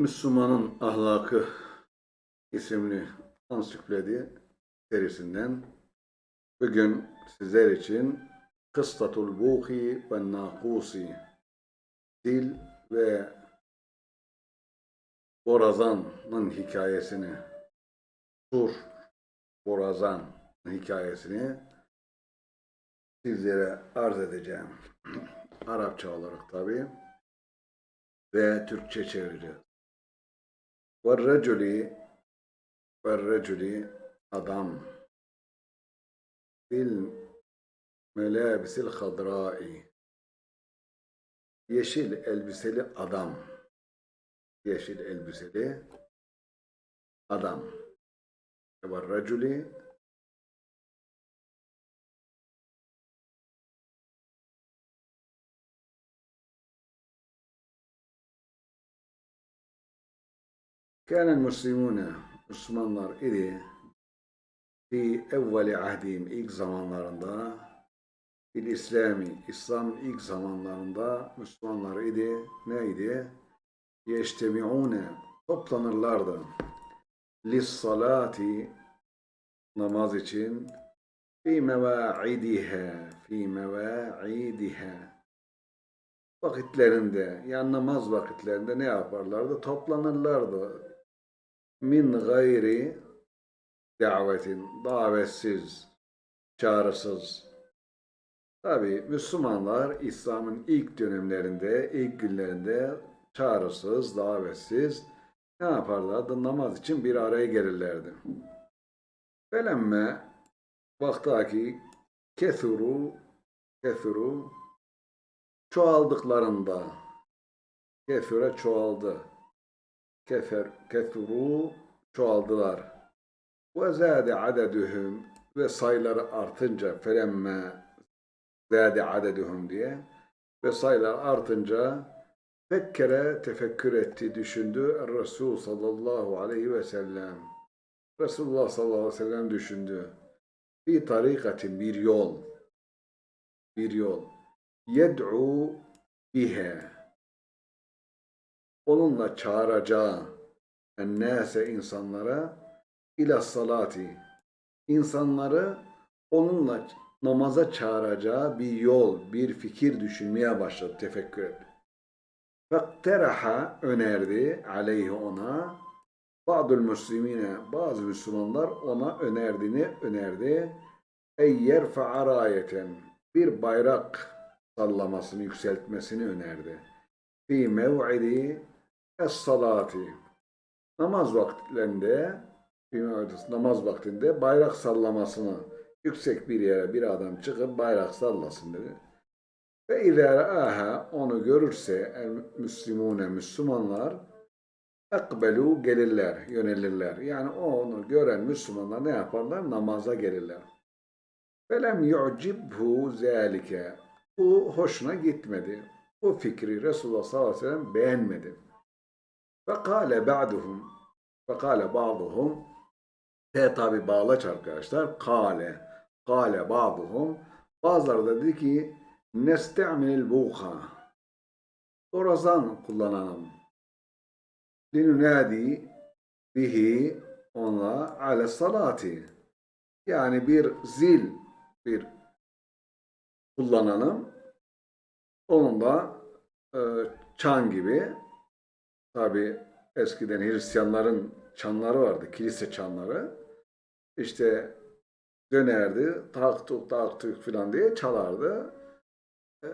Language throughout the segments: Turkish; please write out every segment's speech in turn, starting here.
Müslümanın Ahlakı isimli ansiklopedi serisinden bugün sizler için Kıstatul Buhi ve Nakusi Dil ve Borazan'ın hikayesini Sur Borazan hikayesini sizlere arz edeceğim. Arapça olarak tabi ve Türkçe çevireceğiz. وَالرَّجُلِ وَالرَّجُلِ adam bil melabisil hadrai yeşil elbiseli adam yeşil elbiseli adam وَالرَّجُلِ Kâne Müslümûne Müslümanlar idi. Fi evveli ahdihim ilk zamanlarında bil İslami İslam ilk zamanlarında Müslümanlar idi. Neydi? Yeştemi'ûne toplanırlardı. Lis salati namaz için fi mevaidiha fi mevaidiha vakitlerinde yani namaz vakitlerinde ne yaparlardı? Toplanırlardı min gayri davetin, davetsiz, çağrısız. Tabi Müslümanlar İslam'ın ilk dönemlerinde, ilk günlerinde çağrısız, davetsiz ne yaparlardı? Namaz için bir araya gelirlerdi. Felemme vaktaki kethuru kethuru çoğaldıklarında kefire çoğaldı kefer, kefuru çoğaldılar. Ve zâde adeduhum ve sayıları artınca felemme zâde adeduhum diye ve sayılar artınca fekkere tefekkür etti, düşündü. Resul sallallahu aleyhi ve sellem. Resulullah sallallahu aleyhi ve sellem düşündü. Bir tarikatin bir yol. Bir yol. Yed'u bihe onunla çağıracağı ennâse insanlara ila salati insanları onunla namaza çağıracağı bir yol, bir fikir düşünmeye başladı, tefekkür etti. Fekteraha önerdi aleyhi ona Ba'dül Müslimine bazı Müslümanlar ona önerdiğini önerdi. Ey yerfa'a rayeten bir bayrak sallamasını, yükseltmesini önerdi. Fi mev'idi es-salati. Namaz vakitlerinde namaz vaktinde bayrak sallamasını yüksek bir yere bir adam çıkıp bayrak sallasın dedi. Ve aha onu görürse el müslimune Müslümanlar ekbelu gelirler, yönelirler. Yani onu gören Müslümanlar ne yaparlar? Namaza gelirler. Felem yu'cibhu zâlike. Bu hoşuna gitmedi. Bu fikri Resulullah sallallahu aleyhi ve sellem beğenmedi. Fekale ba'duhum Fekale ba'duhum T tabi bağlaç arkadaşlar. Kale. Kale ba'duhum Bazıları da dedi ki Neste'mil buha Orazan kullanalım. Linunadi bihi onunla ale salati. Yani bir zil bir kullanalım. Onunla e, çan gibi Tabi eskiden Hristiyanların çanları vardı, kilise çanları. İşte dönerdi, taktuk taktuk filan diye çalardı. Ee,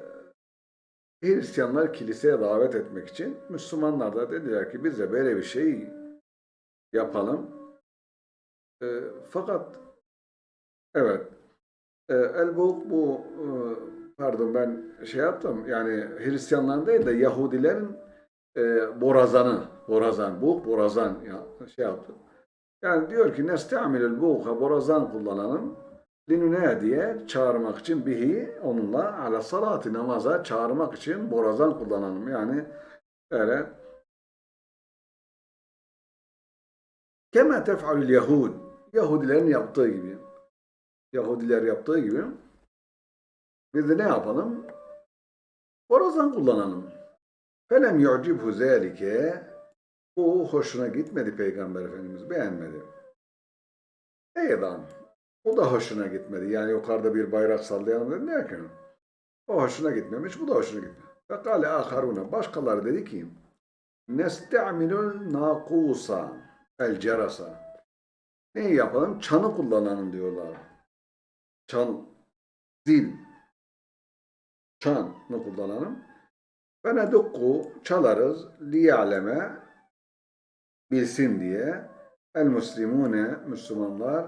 Hristiyanlar kiliseye davet etmek için Müslümanlar da dediler ki biz de böyle bir şey yapalım. E, fakat evet e, Elbuk bu e, pardon ben şey yaptım yani Hristiyanların değil de Yahudilerin e, borazanı, borazan, bu borazan ya, şey yaptı. Yani diyor ki nesta'milül buğha borazan kullanalım. Linüne diye çağırmak için bihi onunla ala salati namaza çağırmak için borazan kullanalım. Yani böyle kema tef'alül yahud Yahudilerin yaptığı gibi Yahudiler yaptığı gibi biz de ne yapalım? Borazan kullanalım. Felem yu'cibhu zâlike Bu hoşuna gitmedi Peygamber Efendimiz. Beğenmedi. Eydan. O da hoşuna gitmedi. Yani yukarıda bir bayrak sallayalım dedi. Ki? O hoşuna gitmemiş. Bu da hoşuna gitmedi. Ve kâle âharûne. Başkaları dedi ki Neste'amilul nakusa el cerasa. Ne yapalım? Çanı kullanalım diyorlar. Çan, zil. Çanı kullanalım. Ve nedukku çalarız liya'leme bilsin diye el muslimune Müslümanlar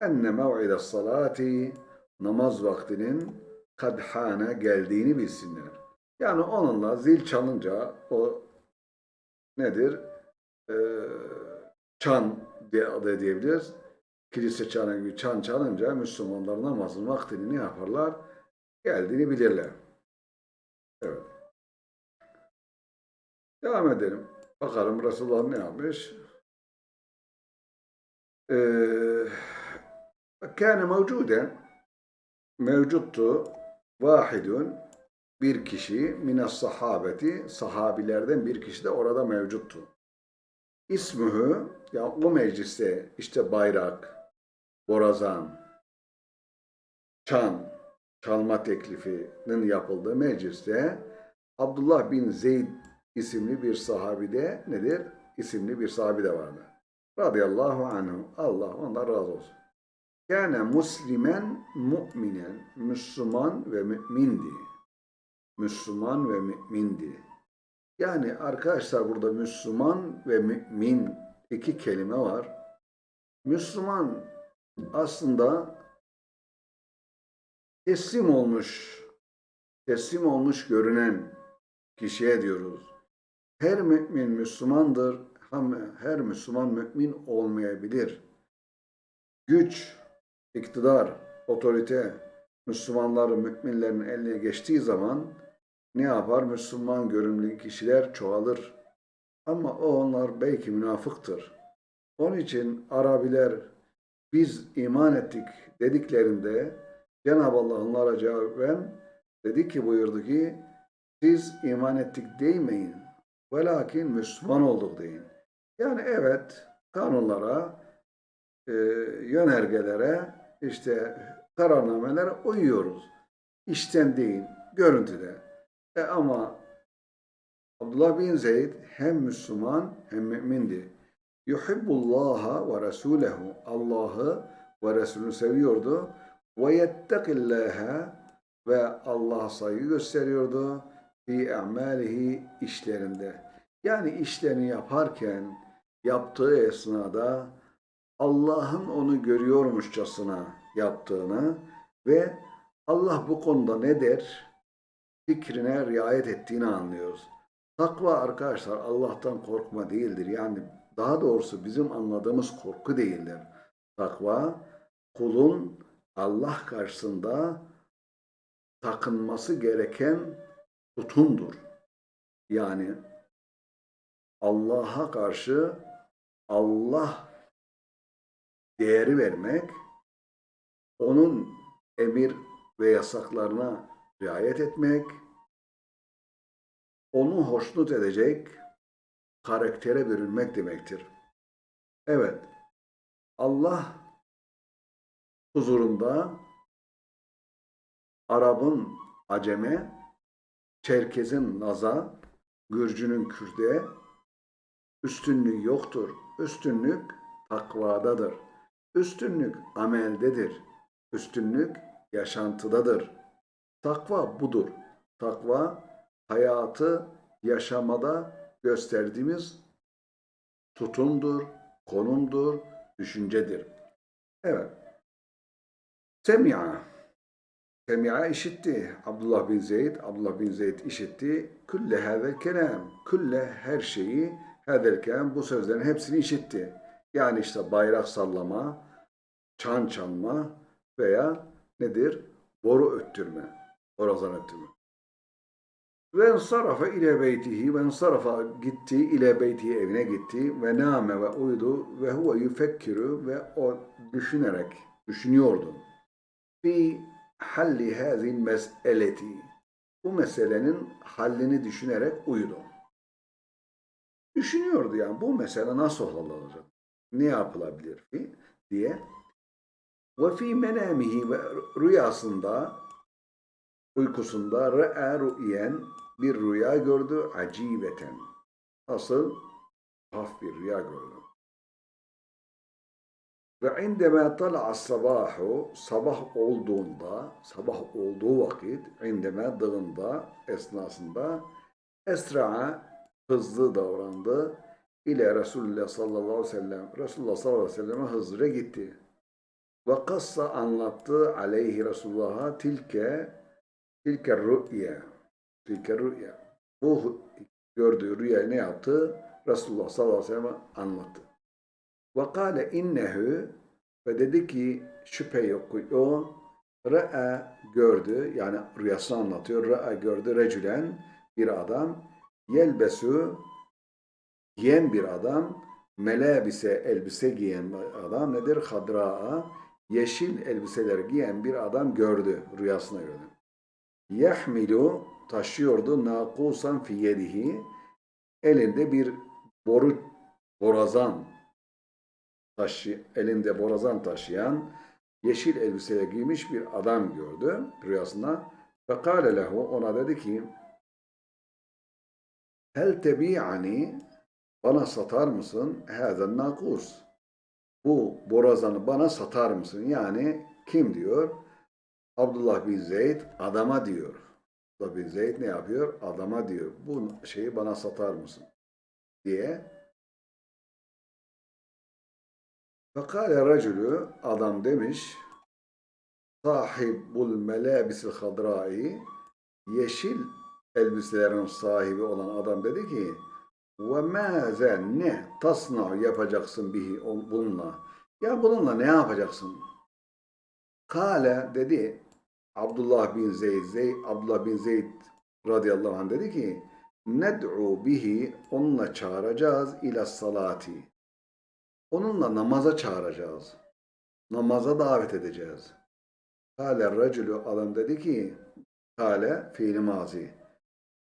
enne mev'ide salati namaz vaktinin kadhane geldiğini bilsinler. Yani onunla zil çalınca o nedir? Ee, çan diye adı diyebiliriz. Kilise çanı gibi çan çalınca Müslümanlar namazın vaktini ne yaparlar? Geldiğini bilirler. Evet. Devam edelim. Bakalım Resulullah ne yapmış? Ee, kâne mevcuden mevcuttu vahidun bir kişi mines sahabeti sahabilerden bir kişi de orada mevcuttu. İsmühü ya o mecliste işte bayrak, borazan, çan, çalma teklifinin yapıldığı mecliste Abdullah bin Zeyd isimli bir sahabide nedir? İsimli bir sahabi de vardı. Radıyallahu anhu. Allah ondan razı olsun. Yani Müslümen, müminen, Müslüman ve mümindi. Müslüman ve mümindi. Yani arkadaşlar burada Müslüman ve mümin iki kelime var. Müslüman aslında teslim olmuş, teslim olmuş görünen kişiye diyoruz. Her mümin Müslümandır, her Müslüman mümin olmayabilir. Güç, iktidar, otorite Müslümanların, müminlerin eline geçtiği zaman ne yapar? Müslüman görünümlü kişiler çoğalır. Ama o onlar belki münafıktır. Onun için Arabiler biz iman ettik dediklerinde Cenab-ı Allah onlara cevaben dedi ki buyurdu ki siz iman ettik demeyin. Velakin Müslüman olduk deyin. Yani evet kanunlara, e, yönergelere, işte kararnamelere uyuyoruz. İşten değil, görüntüde. E ama Abdullah bin Zeyd hem Müslüman hem mümindi. Yuhibbullaha ve Resulehu. Allah'ı ve Resulünü seviyordu. Ve yettekillâhe ve Allah'a saygı gösteriyordu. Fi a'malihi işlerinde. Yani işlerini yaparken yaptığı esnada Allah'ın onu görüyormuşçasına yaptığını ve Allah bu konuda ne der? Fikrine riayet ettiğini anlıyoruz. Takva arkadaşlar Allah'tan korkma değildir. Yani daha doğrusu bizim anladığımız korku değildir. Takva kulun Allah karşısında takınması gereken tutumdur. Yani Allah'a karşı Allah değeri vermek, onun emir ve yasaklarına riayet etmek, onu hoşnut edecek karaktere bürünmek demektir. Evet, Allah huzurunda Arap'ın Acem'e, Çerkez'in Naz'a, Gürcü'nün Kürt'e üstünlüğü yoktur. Üstünlük takvadadır. Üstünlük ameldedir. Üstünlük yaşantıdadır. Takva budur. Takva hayatı yaşamada gösterdiğimiz tutumdur, konumdur, düşüncedir. Evet. Semi'a. Semi'a işitti. Abdullah bin Zeyd, Abdullah bin Zeyd işitti. Külle hâzel kelam. Külle her şeyi kelam. Bu sözlerin hepsini işitti. Yani işte bayrak sallama, çan çalma veya nedir? Boru öttürme. Borazan öttürme. Ve ensarafa ile beytihi ve ensarafa gitti ile beytihi evine gitti ve name ve uyudu ve huve yufekkiru ve o düşünerek düşünüyordu. Fi halli hazin meseleti bu meselenin hallini düşünerek uyudu. Düşünüyordu yani bu mesele nasıl olacak? Ne yapılabilir fi- diye. Ve fi menamihi ve rüyasında uykusunda re'a rü'yen bir rüya gördü acibeten. Nasıl? Haf bir rüya gördü. Ve indeme tala'a sabahu sabah olduğunda sabah olduğu vakit indeme dığında esnasında esra'a hızlı davrandı ile Resulullah sallallahu aleyhi ve sellem Resulullah sallallahu aleyhi ve selleme hızlıca gitti. Ve kassa anlattı aleyhi Resulullah'a tilke tilke rü'ye tilke rü'ye bu gördüğü rüyayı ne yaptı? Resulullah sallallahu aleyhi ve sellem anlattı. Ve kâle innehu ve dedi ki şüphe yok ki o re'a gördü yani rüyasını anlatıyor. Re'a gördü recülen bir adam yelbesu giyen bir adam melabise elbise giyen adam nedir? Hadra'a yeşil elbiseler giyen bir adam gördü rüyasına gördü. Yahmilu taşıyordu nakusan fi yedihi elinde bir boru borazan taşı, elinde borazan taşıyan yeşil elbise giymiş bir adam gördü rüyasında. Fekale lehu ona dedi ki Hel tebi'ani bana satar mısın? Hazen nakus. Bu borazanı bana satar mısın? Yani kim diyor? Abdullah bin Zeyd adama diyor. Abdullah bin Zeyd ne yapıyor? Adama diyor. Bu şeyi bana satar mısın? Diye. Fekale racülü adam demiş sahibul melabisil hadrai yeşil elbiselerin sahibi olan adam dedi ki ve maze ne tasna yapacaksın bihi bununla? Ya bununla ne yapacaksın? Kale dedi Abdullah bin Zeyd, Zeyd Abdullah bin Zeyd radıyallahu anh dedi ki ned'u bihi onunla çağıracağız ila salati. Onunla namaza çağıracağız namaza davet edeceğiz. Kale racülü adam dedi ki Kale fiili mazi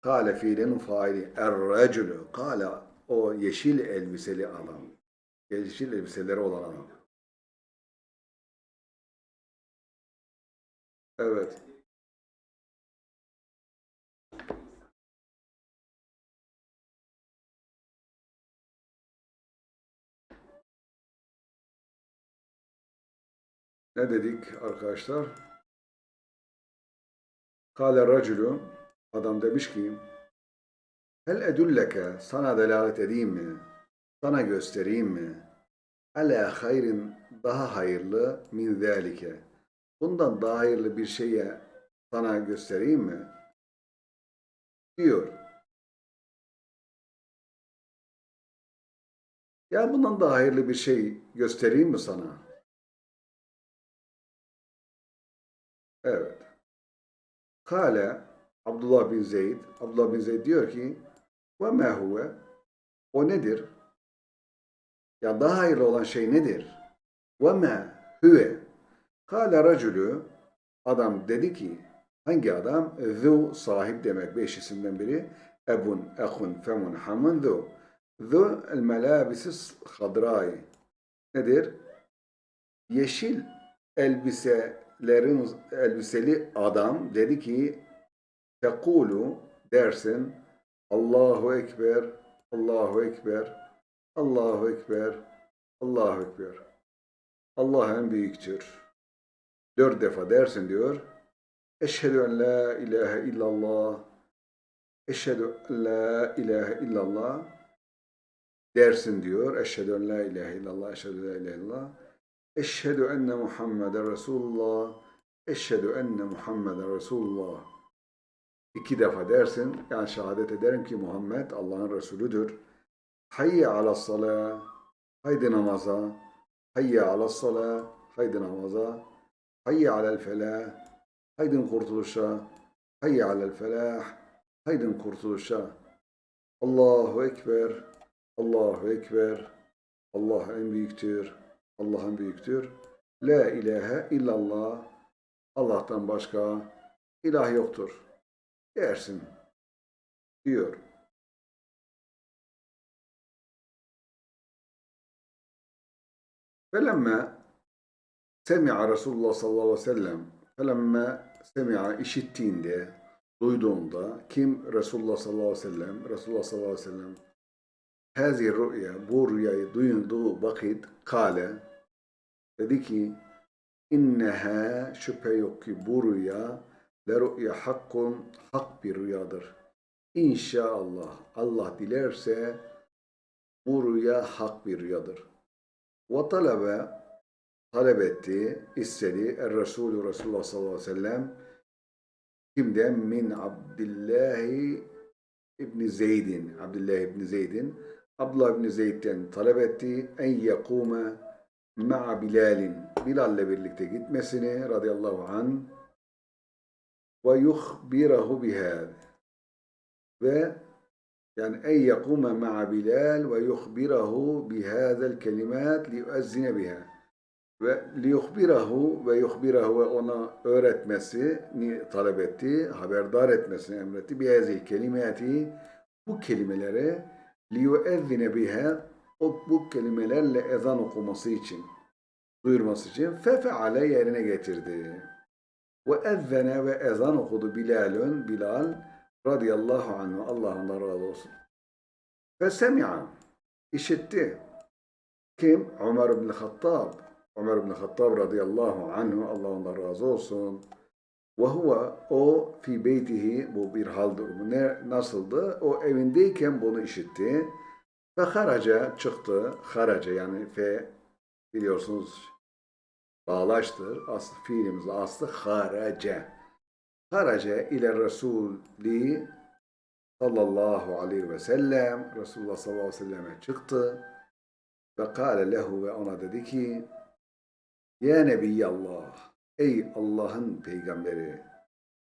Kale fiilinin faili er-racülü Kale o yeşil elbiseli adam yeşil elbiseleri olan adam Evet. Ne dedik arkadaşlar? Kale racülü adam demiş ki Hel edulleke sana delalet edeyim mi? Sana göstereyim mi? Ala hayrin daha hayırlı min zalike. Bundan daha hayırlı bir şeye sana göstereyim mi? Diyor. Ya bundan daha hayırlı bir şey göstereyim mi sana? Evet. Kale Abdullah bin Zeyd, Abdullah bin Zeyd diyor ki ve ma huve o nedir? Ya daha hayırlı olan şey nedir? Ve ma huve Kale racülü adam dedi ki hangi adam? Zu sahip demek beş isimden biri. Ebun, ehun, femun, hamun, zu. Zu el melabisi hadrai. Nedir? Yeşil elbiselerin elbiseli adam dedi ki tekulu dersin Allahu Ekber, Allahu Ekber, Allahu Ekber, Allahu Ekber. Allah en büyüktür. Dört defa dersin diyor. Eşhedü en la ilahe illallah. Eşhedü en la ilahe illallah. Dersin diyor. Eşhedü en la ilahe illallah. Eşhedü en la ilahe illallah. Eşhedü enne Muhammeden Resulullah. Eşhedü enne Muhammeden Resulullah. İki defa dersin. Yani şehadet ederim ki Muhammed Allah'ın Resulüdür. Hayye ala salah. Haydi namaza. Hayye ala salah. Haydi namaza. Hayye alel felah. Haydin kurtuluşa. Hayye alel felah. Haydin kurtuluşa. Allahu Ekber. Allahu Ekber. Allah en büyüktür. Allah en büyüktür. La ilahe illallah. Allah'tan başka ilah yoktur dersin diyor. Felemme semi'a Resulullah sallallahu aleyhi ve sellem felemme semi'a işittiğinde duyduğunda kim Resulullah sallallahu aleyhi ve sellem Resulullah sallallahu aleyhi ve sellem hazi rüya bu rüyayı duyunduğu vakit kale dedi ki inneha şüphe yok ki bu rüya le rüya hakkun hak bir rüyadır. İnşallah Allah dilerse bu rüya hak bir rüyadır. Ve talebe talep etti, istedi. Er Resulü Resulullah sallallahu aleyhi ve sellem kimden? Min Abdillahi İbni Zeydin. Abdullah İbni Zeydin. Abdullah İbni Zeyd'den talep etti. En yekume ma'a Bilal'in. Bilal'le birlikte gitmesini radıyallahu an ve yuhbirahu bihâd. Ve yani en yekume ma'a Bilal ve yuhbirahu bihâzel kelimat liyuezzine biha. Ve liyuhbirahu ve yuhbirahu ve ona öğretmesini talep etti, haberdar etmesini emretti. Bihâzel kelimati bu kelimeleri liyuezzine biha o bu kelimelerle ezan okuması için, duyurması için fefeale yerine getirdi. Ve ezzene ve ezan okudu Bilal'ün, Bilal radıyallahu anhu, Allah ondan razı olsun. Ve semi'a, işitti. Kim? Ömer ibn Hattab. Ömer ibn Hattab radıyallahu anhu, Allah ondan razı olsun. Ve huve o fi beytihi bu bir hal durumu. Ne, nasıldı? O evindeyken bunu işitti. Ve haraca çıktı. Haraca yani fe biliyorsunuz bağlaştır. Aslı, fiilimiz aslı haraca. Haraca ile Resulü sallallahu aleyhi ve sellem Resulullah sallallahu aleyhi ve selleme çıktı. Ve kâle lehu ve ona dedi ki Ya Nebiyallah Ey Allah'ın peygamberi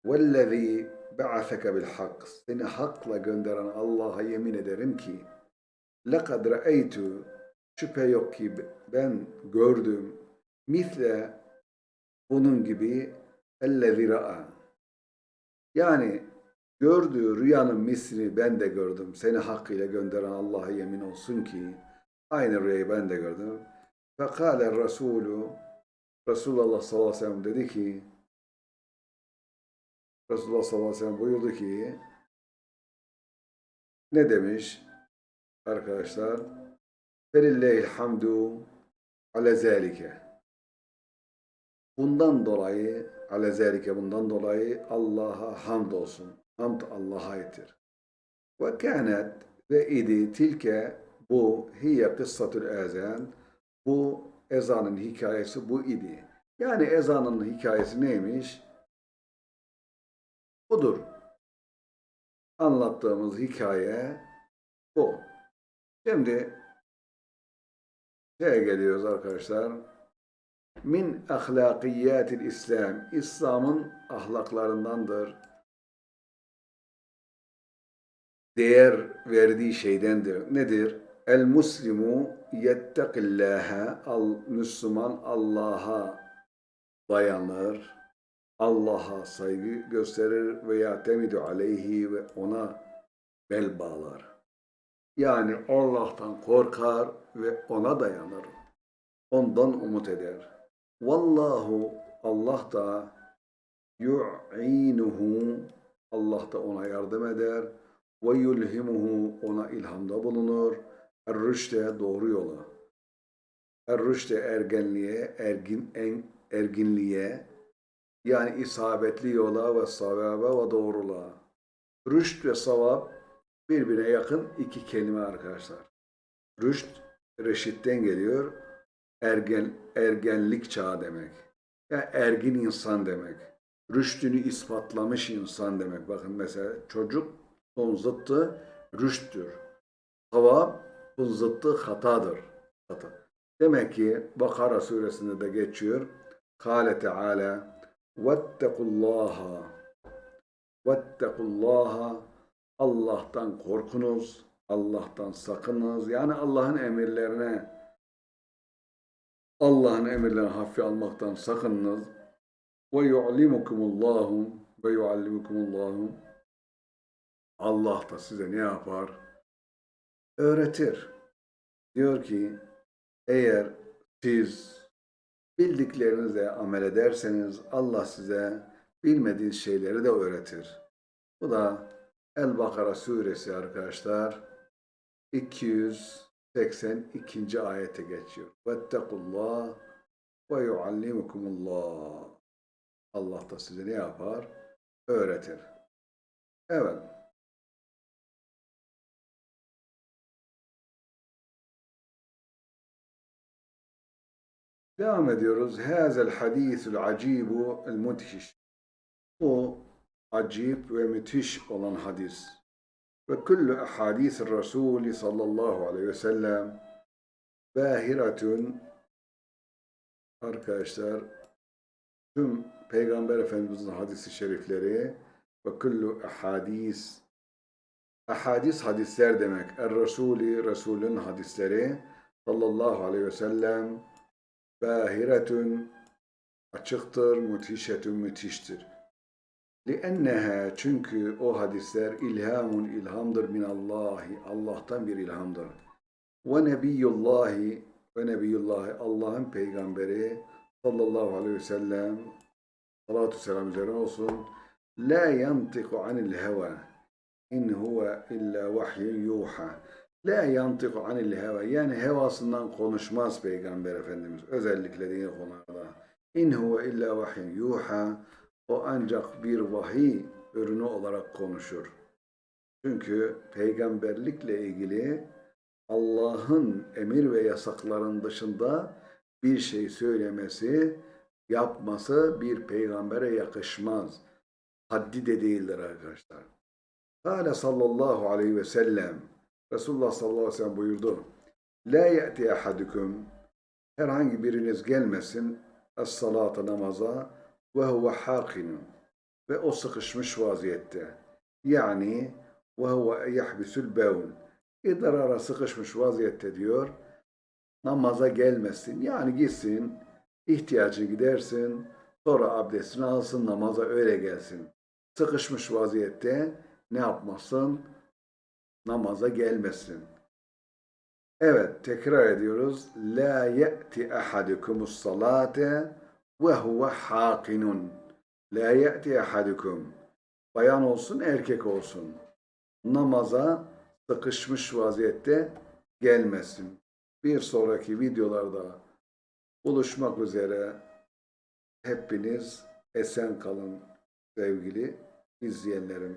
vellezî ba'aseke bil hak seni hakla gönderen Allah'a yemin ederim ki lekad ra'eytu şüphe yok ki ben gördüm misle bunun gibi ellezî ra'a yani gördüğü rüyanın mislini ben de gördüm. Seni hakkıyla gönderen Allah'a yemin olsun ki aynı rüyayı ben de gördüm. Fekale Resulü Resulullah sallallahu aleyhi ve sellem dedi ki Resulullah sallallahu aleyhi ve sellem buyurdu ki ne demiş arkadaşlar? Felillahil hamdu ale zalike. Bundan dolayı ale zalike bundan dolayı Allah'a hamd olsun. Hamd Allah'a aittir. Ve kânet ve idi tilke bu hiye kıssatul ezan bu ezanın hikayesi bu idi. Yani ezanın hikayesi neymiş? Budur. Anlattığımız hikaye bu. Şimdi şeye geliyoruz arkadaşlar. Min ahlakiyatil İslam. İslam'ın ahlaklarındandır. Değer verdiği şeydendir. Nedir? El muslimu yettekillâhe al Müslüman Allah'a dayanır. Allah'a saygı gösterir ve yatemidu aleyhi ve ona bel bağlar. Yani Allah'tan korkar ve ona dayanır. Ondan umut eder. Vallahu Allah da yu'inuhu Allah da ona yardım eder ve yulhimuhu ona ilhamda bulunur. Er-rüşte doğru yola. Er-rüşte ergenliğe, ergin, en, erginliğe yani isabetli yola ve savaba ve doğruluğa. Rüşt ve savab birbirine yakın iki kelime arkadaşlar. Rüşt, reşitten geliyor. Ergen, ergenlik çağı demek. Yani ergin insan demek. Rüştünü ispatlamış insan demek. Bakın mesela çocuk onun zıttı rüşttür. Savab bunun zıttı hatadır. Hata. Demek ki Bakara suresinde de geçiyor. Kale Teala Vettekullaha Vettekullaha Allah'tan korkunuz, Allah'tan sakınız. Yani Allah'ın emirlerine Allah'ın emirlerini hafife almaktan sakınınız. Ve yu'limukumullahu ve yu'allimukumullahu Allah da size ne yapar? Öğretir. Diyor ki eğer Siz bildiklerinizle amel ederseniz Allah size bilmediğiniz şeyleri de öğretir. Bu da El-Bakara suresi arkadaşlar 282. ayete geçiyor. Vettekullah ve yuallimukumullah. Allah da size ne yapar? Öğretir. Evet. Devam ediyoruz. Hazel hadisul acibu el mudhiş. Bu acip ve müthiş olan hadis. Ve kullu ahadis Resulü sallallahu aleyhi ve sellem bahiratun arkadaşlar tüm Peygamber Efendimizin hadisi şerifleri ve kullu ahadis ahadis hadisler demek. Er Resulü Resulün hadisleri sallallahu aleyhi ve sellem bahiretun açıktır, müthişetun müthiştir. لِأَنَّهَا çünkü o hadisler ilhamun ilhamdır min Allahi Allah'tan bir ilhamdır. Ve nebiyullahi ve nebiyullahi Allah'ın peygamberi sallallahu aleyhi ve sellem salatu selam üzerine olsun la yantiku anil heva in huve illa vahyun yuha la yantiku anil heva yani hevasından konuşmaz peygamber efendimiz özellikle dini konularda in huve illa vahyun yuha o ancak bir vahiy ürünü olarak konuşur. Çünkü peygamberlikle ilgili Allah'ın emir ve yasakların dışında bir şey söylemesi, yapması bir peygambere yakışmaz. Haddi de değildir arkadaşlar. Kale sallallahu aleyhi ve sellem Resulullah sallallahu aleyhi ve sellem buyurdu. La ye'ti ahadukum herhangi biriniz gelmesin es-salata namaza ve huve hakinun ve o sıkışmış vaziyette. Yani ve huve yahbisul bevn idrara sıkışmış vaziyette diyor. Namaza gelmesin. Yani gitsin, ihtiyacı gidersin, sonra abdestini alsın, namaza öyle gelsin. Sıkışmış vaziyette ne yapmasın? Namaza gelmesin. Evet, tekrar ediyoruz. La ye'ti ahadukumus salate huve hakinun. La ye'ti ahadukum. Bayan olsun, erkek olsun. Namaza sıkışmış vaziyette gelmesin. Bir sonraki videolarda buluşmak üzere hepiniz esen kalın sevgili izleyenlerim.